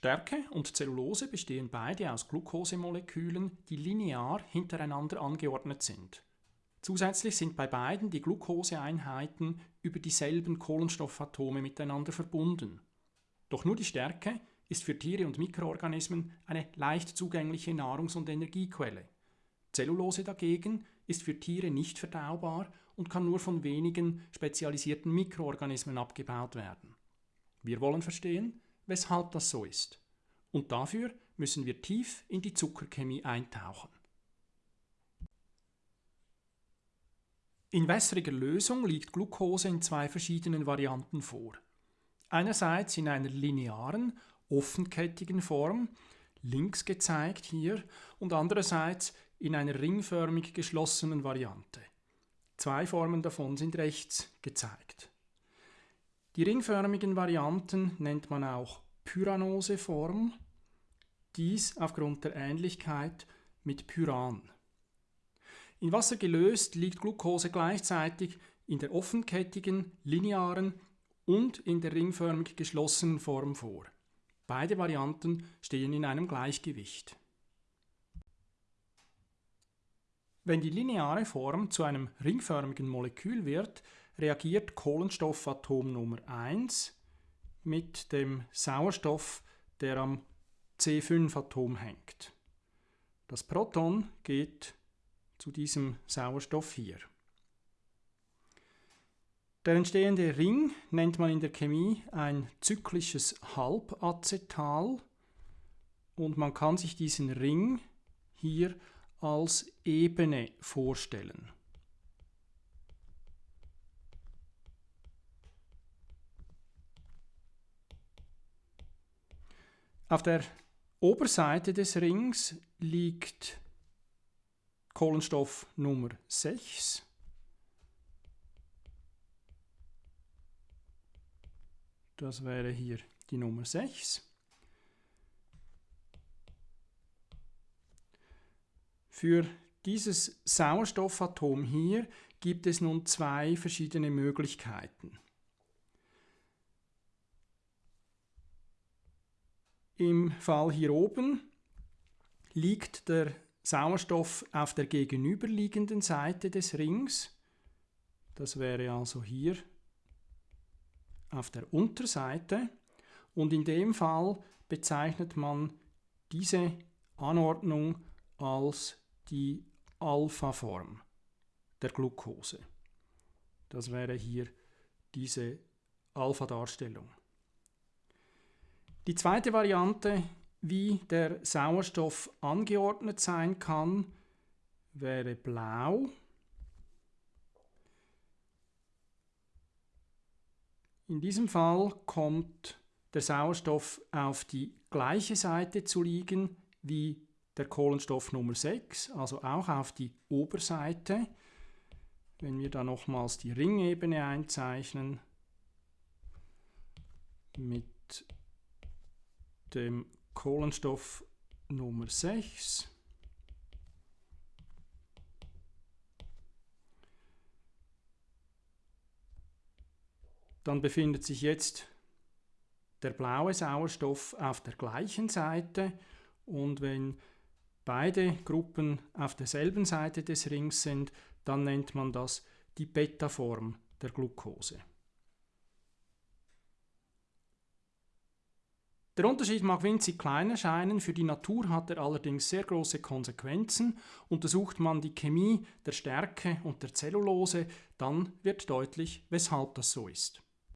Stärke und Zellulose bestehen beide aus Glukosemolekülen, die linear hintereinander angeordnet sind. Zusätzlich sind bei beiden die Glukoseeinheiten über dieselben Kohlenstoffatome miteinander verbunden. Doch nur die Stärke ist für Tiere und Mikroorganismen eine leicht zugängliche Nahrungs- und Energiequelle. Zellulose dagegen ist für Tiere nicht verdaubar und kann nur von wenigen spezialisierten Mikroorganismen abgebaut werden. Wir wollen verstehen, weshalb das so ist. Und dafür müssen wir tief in die Zuckerchemie eintauchen. In wässriger Lösung liegt Glucose in zwei verschiedenen Varianten vor. Einerseits in einer linearen, offenkettigen Form, links gezeigt hier, und andererseits in einer ringförmig geschlossenen Variante. Zwei Formen davon sind rechts gezeigt. Die ringförmigen Varianten nennt man auch Pyranose-Form, dies aufgrund der Ähnlichkeit mit Pyran. In Wasser gelöst liegt Glucose gleichzeitig in der offenkettigen, linearen und in der ringförmig geschlossenen Form vor. Beide Varianten stehen in einem Gleichgewicht. Wenn die lineare Form zu einem ringförmigen Molekül wird, reagiert Kohlenstoffatom Nummer 1 mit dem Sauerstoff, der am C5-Atom hängt. Das Proton geht zu diesem Sauerstoff hier. Der entstehende Ring nennt man in der Chemie ein zyklisches Halbacetal und man kann sich diesen Ring hier als Ebene vorstellen. Auf der Oberseite des Rings liegt Kohlenstoff Nummer 6. Das wäre hier die Nummer 6. Für dieses Sauerstoffatom hier gibt es nun zwei verschiedene Möglichkeiten. Im Fall hier oben liegt der Sauerstoff auf der gegenüberliegenden Seite des Rings. Das wäre also hier auf der Unterseite. Und in dem Fall bezeichnet man diese Anordnung als die Alpha-Form der Glucose. Das wäre hier diese Alpha-Darstellung. Die zweite Variante, wie der Sauerstoff angeordnet sein kann, wäre blau. In diesem Fall kommt der Sauerstoff auf die gleiche Seite zu liegen wie der Kohlenstoff Nummer 6, also auch auf die Oberseite. Wenn wir da nochmals die Ringebene einzeichnen mit dem Kohlenstoff Nummer 6. Dann befindet sich jetzt der blaue Sauerstoff auf der gleichen Seite und wenn beide Gruppen auf derselben Seite des Rings sind, dann nennt man das die Beta-Form der Glucose. Der Unterschied mag winzig klein erscheinen, für die Natur hat er allerdings sehr große Konsequenzen. Untersucht man die Chemie der Stärke und der Zellulose, dann wird deutlich, weshalb das so ist.